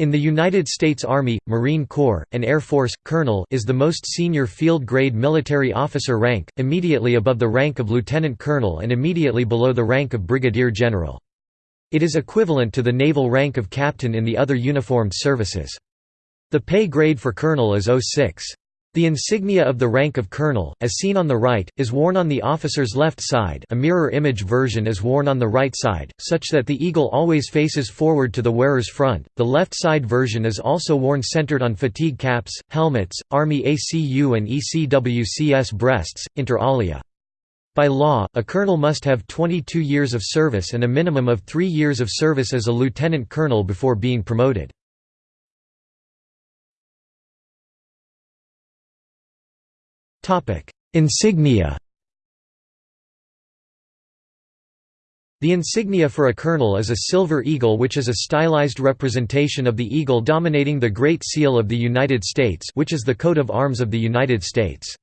In the United States Army, Marine Corps, and Air Force, colonel is the most senior field-grade military officer rank, immediately above the rank of lieutenant colonel and immediately below the rank of brigadier general. It is equivalent to the naval rank of captain in the other uniformed services. The pay grade for colonel is 06. The insignia of the rank of colonel, as seen on the right, is worn on the officer's left side a mirror image version is worn on the right side, such that the eagle always faces forward to the wearer's front. The left side version is also worn centered on fatigue caps, helmets, Army ACU and ECWCS breasts, inter alia. By law, a colonel must have 22 years of service and a minimum of three years of service as a lieutenant colonel before being promoted. Insignia The insignia for a colonel is a silver eagle which is a stylized representation of the eagle dominating the Great Seal of the United States which is the coat of arms of the United States.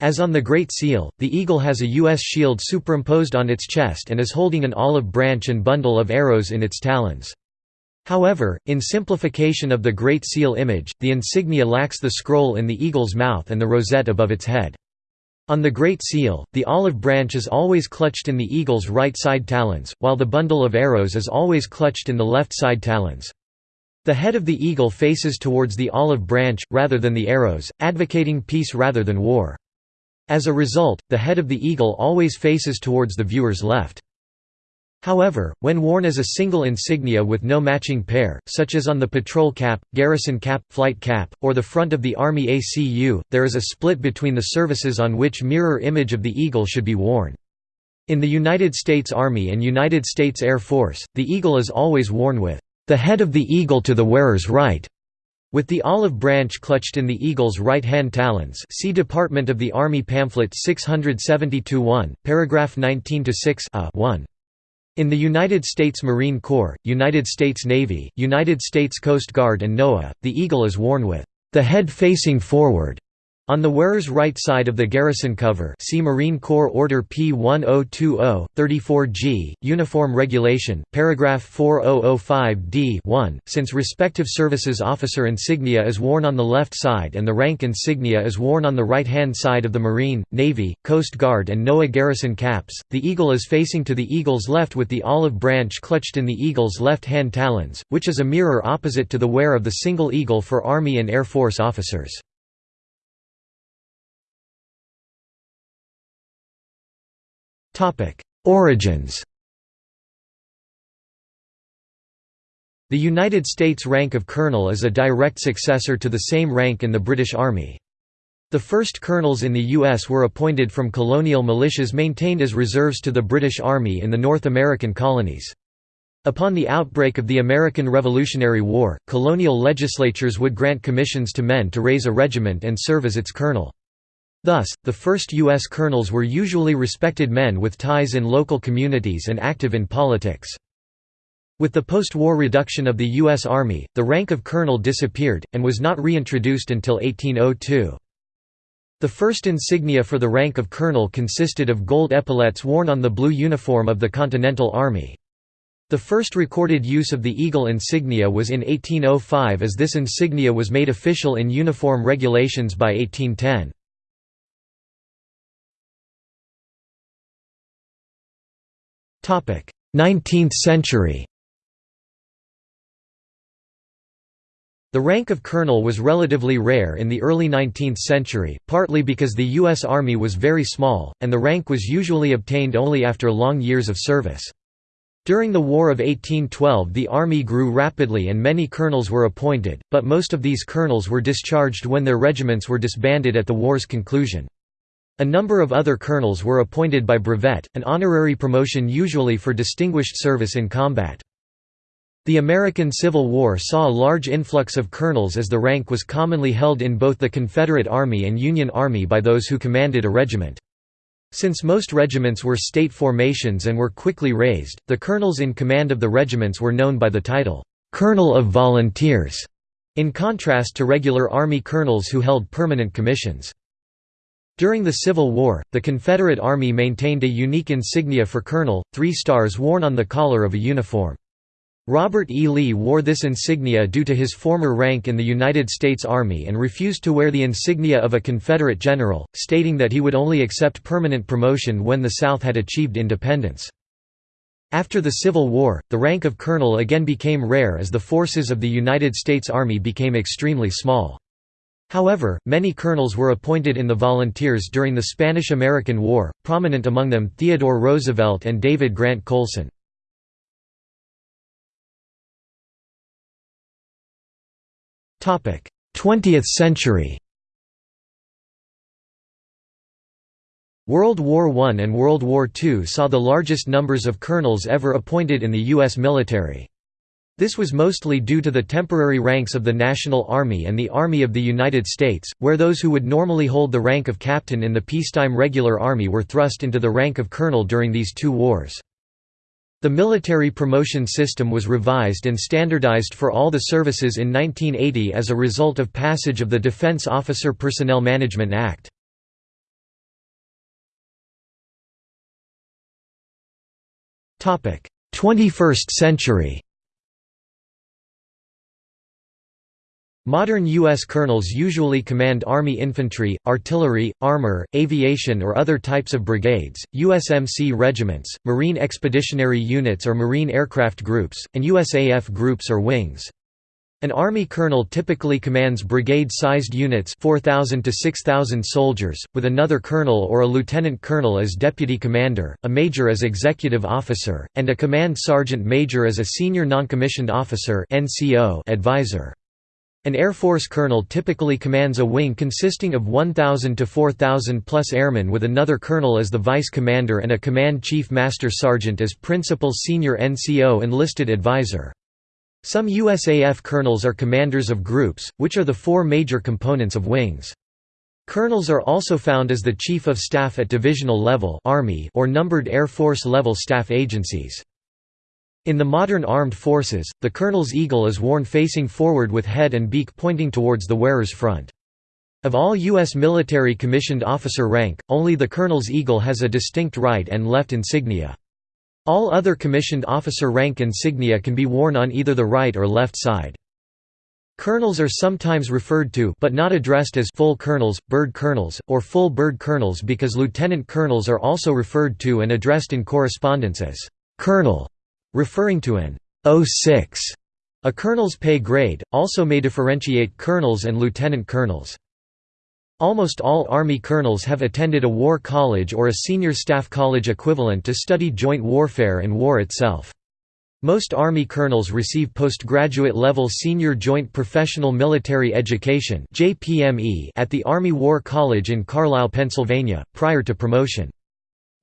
As on the Great Seal, the eagle has a U.S. shield superimposed on its chest and is holding an olive branch and bundle of arrows in its talons. However, in simplification of the Great Seal image, the insignia lacks the scroll in the eagle's mouth and the rosette above its head. On the Great Seal, the olive branch is always clutched in the eagle's right side talons, while the bundle of arrows is always clutched in the left side talons. The head of the eagle faces towards the olive branch, rather than the arrows, advocating peace rather than war. As a result, the head of the eagle always faces towards the viewer's left. However, when worn as a single insignia with no matching pair, such as on the patrol cap, garrison cap, flight cap, or the front of the Army ACU, there is a split between the services on which mirror image of the eagle should be worn. In the United States Army and United States Air Force, the eagle is always worn with the head of the eagle to the wearer's right, with the olive branch clutched in the eagle's right-hand talons see Department of the Army pamphlet 672-1, paragraph 19-6 a 1. In the United States Marine Corps, United States Navy, United States Coast Guard and NOAA, the eagle is worn with the head facing forward on the wearer's right side of the garrison cover see Marine Corps Order P1020, 34G, Uniform Regulation, paragraph 4005d 1, since respective services officer insignia is worn on the left side and the rank insignia is worn on the right-hand side of the Marine, Navy, Coast Guard and NOAA garrison caps, the eagle is facing to the eagle's left with the olive branch clutched in the eagle's left-hand talons, which is a mirror opposite to the wear of the single eagle for Army and Air Force officers. Origins The United States rank of colonel is a direct successor to the same rank in the British Army. The first colonels in the U.S. were appointed from colonial militias maintained as reserves to the British Army in the North American colonies. Upon the outbreak of the American Revolutionary War, colonial legislatures would grant commissions to men to raise a regiment and serve as its colonel. Thus, the first U.S. colonels were usually respected men with ties in local communities and active in politics. With the post-war reduction of the U.S. Army, the rank of colonel disappeared, and was not reintroduced until 1802. The first insignia for the rank of colonel consisted of gold epaulettes worn on the blue uniform of the Continental Army. The first recorded use of the eagle insignia was in 1805 as this insignia was made official in uniform regulations by 1810. 19th century The rank of colonel was relatively rare in the early 19th century, partly because the U.S. Army was very small, and the rank was usually obtained only after long years of service. During the War of 1812 the Army grew rapidly and many colonels were appointed, but most of these colonels were discharged when their regiments were disbanded at the war's conclusion. A number of other colonels were appointed by brevet, an honorary promotion usually for distinguished service in combat. The American Civil War saw a large influx of colonels as the rank was commonly held in both the Confederate Army and Union Army by those who commanded a regiment. Since most regiments were state formations and were quickly raised, the colonels in command of the regiments were known by the title, "'Colonel of Volunteers' in contrast to regular Army colonels who held permanent commissions. During the Civil War, the Confederate Army maintained a unique insignia for colonel, three stars worn on the collar of a uniform. Robert E. Lee wore this insignia due to his former rank in the United States Army and refused to wear the insignia of a Confederate general, stating that he would only accept permanent promotion when the South had achieved independence. After the Civil War, the rank of colonel again became rare as the forces of the United States Army became extremely small. However, many colonels were appointed in the volunteers during the Spanish–American War, prominent among them Theodore Roosevelt and David Grant Colson. Topic: 20th century World War I and World War II saw the largest numbers of colonels ever appointed in the U.S. military. This was mostly due to the temporary ranks of the National Army and the Army of the United States, where those who would normally hold the rank of captain in the peacetime regular army were thrust into the rank of colonel during these two wars. The military promotion system was revised and standardized for all the services in 1980 as a result of passage of the Defense Officer Personnel Management Act. Topic: 21st century. Modern U.S. colonels usually command Army infantry, artillery, armor, aviation or other types of brigades, USMC regiments, Marine Expeditionary Units or Marine Aircraft Groups, and USAF groups or wings. An Army colonel typically commands brigade-sized units 4,000 to 6,000 soldiers, with another colonel or a lieutenant colonel as deputy commander, a major as executive officer, and a command sergeant major as a senior noncommissioned officer advisor. An Air Force colonel typically commands a wing consisting of 1,000 to 4,000 plus airmen with another colonel as the vice commander and a command chief master sergeant as principal senior NCO enlisted advisor. Some USAF colonels are commanders of groups, which are the four major components of wings. Colonels are also found as the Chief of Staff at divisional level Army or numbered Air Force level staff agencies. In the modern armed forces, the colonel's eagle is worn facing forward with head and beak pointing towards the wearer's front. Of all U.S. military commissioned officer rank, only the colonel's eagle has a distinct right and left insignia. All other commissioned officer rank insignia can be worn on either the right or left side. Colonels are sometimes referred to but not addressed as full colonels, bird colonels, or full bird colonels because lieutenant colonels are also referred to and addressed in correspondence as colonel referring to an 06, a colonel's pay grade, also may differentiate colonels and lieutenant colonels. Almost all Army colonels have attended a war college or a senior staff college equivalent to study joint warfare and war itself. Most Army colonels receive postgraduate level Senior Joint Professional Military Education at the Army War College in Carlisle, Pennsylvania, prior to promotion.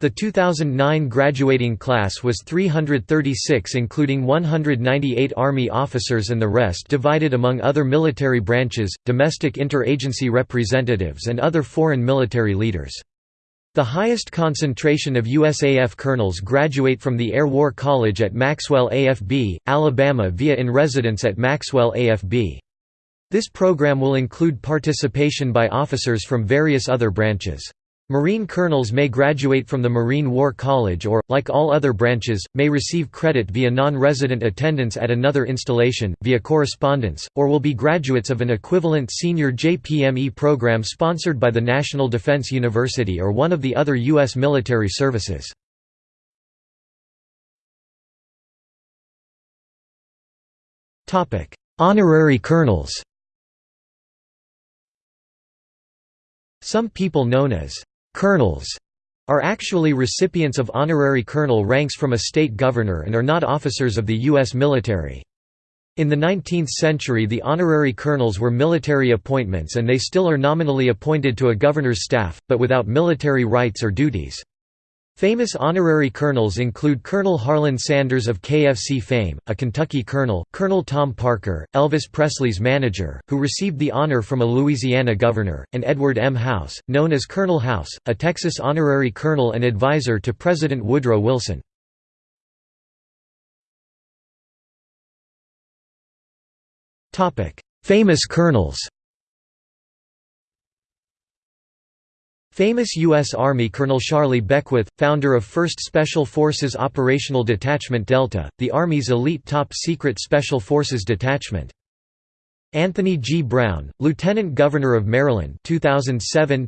The 2009 graduating class was 336 including 198 Army officers and the rest divided among other military branches, domestic interagency representatives and other foreign military leaders. The highest concentration of USAF colonels graduate from the Air War College at Maxwell AFB, Alabama via in residence at Maxwell AFB. This program will include participation by officers from various other branches. Marine colonels may graduate from the Marine War College or, like all other branches, may receive credit via non-resident attendance at another installation, via correspondence, or will be graduates of an equivalent senior JPME program sponsored by the National Defense University or one of the other U.S. military services. Honorary colonels Some people known as Colonels are actually recipients of honorary colonel ranks from a state governor and are not officers of the U.S. military. In the 19th century the honorary colonels were military appointments and they still are nominally appointed to a governor's staff, but without military rights or duties. Famous honorary colonels include Colonel Harlan Sanders of KFC fame, a Kentucky colonel, Colonel Tom Parker, Elvis Presley's manager, who received the honor from a Louisiana governor, and Edward M. House, known as Colonel House, a Texas honorary colonel and advisor to President Woodrow Wilson. Famous colonels Famous U.S. Army Colonel Charlie Beckwith, founder of 1st Special Forces Operational Detachment Delta, the Army's elite top-secret Special Forces detachment. Anthony G. Brown, Lieutenant Governor of Maryland 2007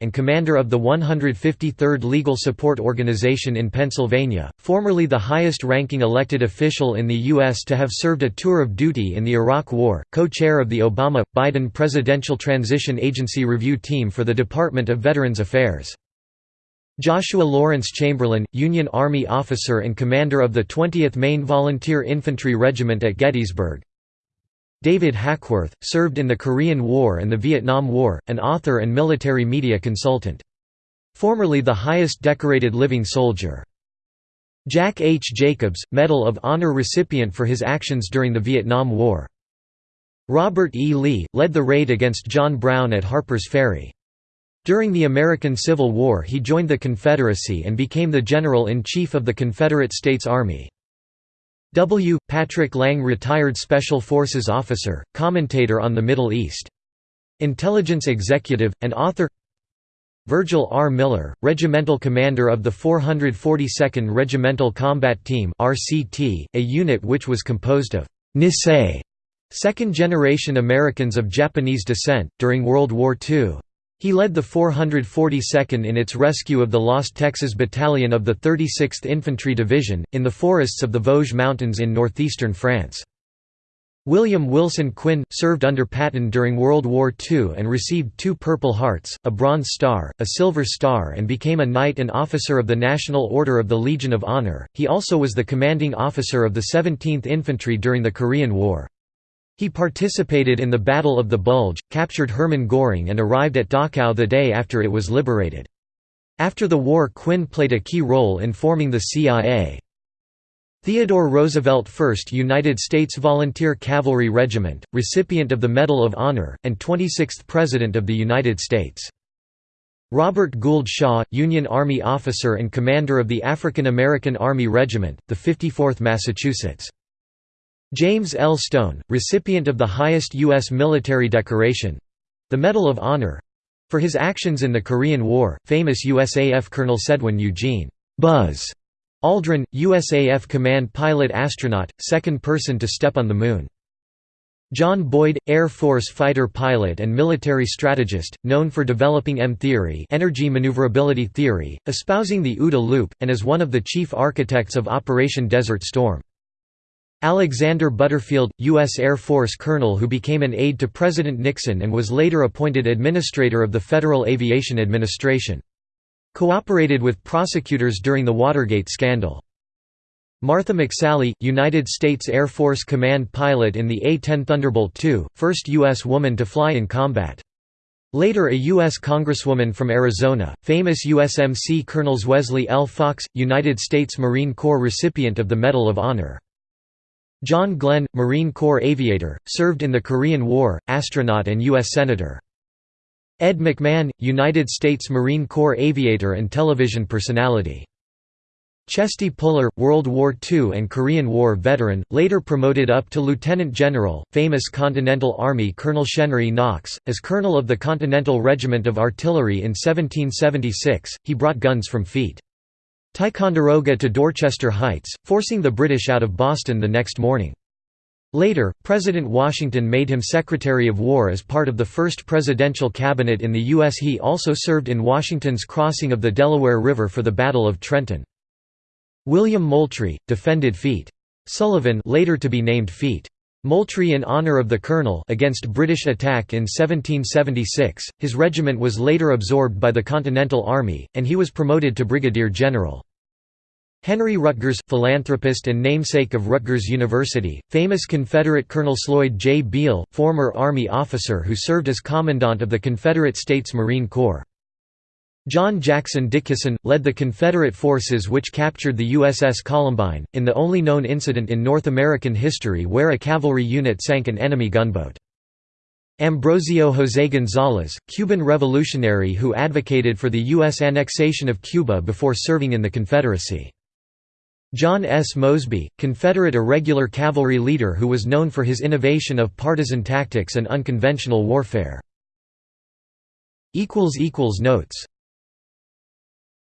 and commander of the 153rd Legal Support Organization in Pennsylvania, formerly the highest-ranking elected official in the U.S. to have served a tour of duty in the Iraq War, co-chair of the Obama-Biden Presidential Transition Agency Review Team for the Department of Veterans Affairs. Joshua Lawrence Chamberlain, Union Army officer and commander of the 20th Maine Volunteer Infantry Regiment at Gettysburg, David Hackworth, served in the Korean War and the Vietnam War, an author and military media consultant. Formerly the highest decorated living soldier. Jack H. Jacobs, Medal of Honor recipient for his actions during the Vietnam War. Robert E. Lee, led the raid against John Brown at Harper's Ferry. During the American Civil War he joined the Confederacy and became the General-in-Chief of the Confederate States Army. W. Patrick Lang retired Special Forces officer, commentator on the Middle East. Intelligence executive, and author Virgil R. Miller, regimental commander of the 442nd Regimental Combat Team RCT, a unit which was composed of Nisei, second-generation Americans of Japanese descent, during World War II. He led the 442nd in its rescue of the lost Texas Battalion of the 36th Infantry Division, in the forests of the Vosges Mountains in northeastern France. William Wilson Quinn, served under Patton during World War II and received two Purple Hearts, a Bronze Star, a Silver Star and became a Knight and Officer of the National Order of the Legion of Honor. He also was the commanding officer of the 17th Infantry during the Korean War. He participated in the Battle of the Bulge, captured Hermann Göring and arrived at Dachau the day after it was liberated. After the war Quinn played a key role in forming the CIA. Theodore Roosevelt 1st United States Volunteer Cavalry Regiment, recipient of the Medal of Honor, and 26th President of the United States. Robert Gould Shaw, Union Army officer and commander of the African American Army Regiment, the 54th Massachusetts. James L. Stone, recipient of the highest U.S. military decoration—the Medal of Honor—for his actions in the Korean War, famous USAF Colonels Edwin Eugene Buzz Aldrin, USAF command pilot astronaut, second person to step on the Moon. John Boyd, Air Force fighter pilot and military strategist, known for developing M-theory energy maneuverability theory, espousing the OODA loop, and as one of the chief architects of Operation Desert Storm. Alexander Butterfield, U.S. Air Force colonel who became an aide to President Nixon and was later appointed administrator of the Federal Aviation Administration. Cooperated with prosecutors during the Watergate scandal. Martha McSally, United States Air Force Command pilot in the A-10 Thunderbolt II, first U.S. woman to fly in combat. Later a U.S. Congresswoman from Arizona, famous USMC Colonels Wesley L. Fox, United States Marine Corps recipient of the Medal of Honor. John Glenn, Marine Corps aviator, served in the Korean War, astronaut and U.S. Senator. Ed McMahon, United States Marine Corps aviator and television personality. Chesty Puller, World War II and Korean War veteran, later promoted up to lieutenant general, famous Continental Army Colonels Henry Knox. As colonel of the Continental Regiment of Artillery in 1776, he brought guns from Feet. Ticonderoga to Dorchester Heights, forcing the British out of Boston the next morning. Later, President Washington made him Secretary of War as part of the first presidential cabinet in the U.S. He also served in Washington's crossing of the Delaware River for the Battle of Trenton. William Moultrie, defended Feet. Sullivan later to be named Feet. Moultrie in honor of the colonel against British attack in 1776, his regiment was later absorbed by the Continental Army, and he was promoted to brigadier general. Henry Rutgers, philanthropist and namesake of Rutgers University, famous Confederate Colonels Lloyd J. Beale, former Army officer who served as Commandant of the Confederate States Marine Corps. John Jackson Dickinson, led the Confederate forces which captured the USS Columbine, in the only known incident in North American history where a cavalry unit sank an enemy gunboat. Ambrosio José González, Cuban revolutionary who advocated for the U.S. annexation of Cuba before serving in the Confederacy. John S. Mosby, Confederate irregular cavalry leader who was known for his innovation of partisan tactics and unconventional warfare. Notes